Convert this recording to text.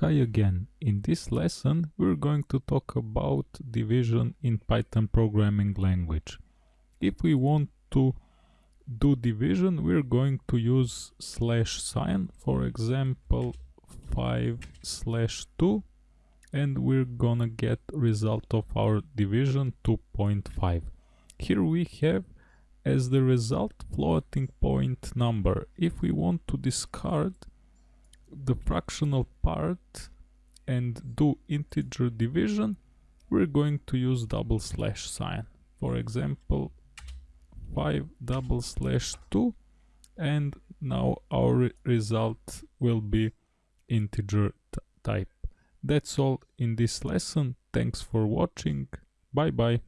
Hi again. In this lesson we're going to talk about division in Python programming language. If we want to do division we're going to use slash sign for example 5 slash 2 and we're gonna get result of our division 2.5. Here we have as the result floating point number. If we want to discard the fractional part and do integer division, we're going to use double slash sign. For example, 5 double slash 2 and now our result will be integer type. That's all in this lesson. Thanks for watching. Bye bye.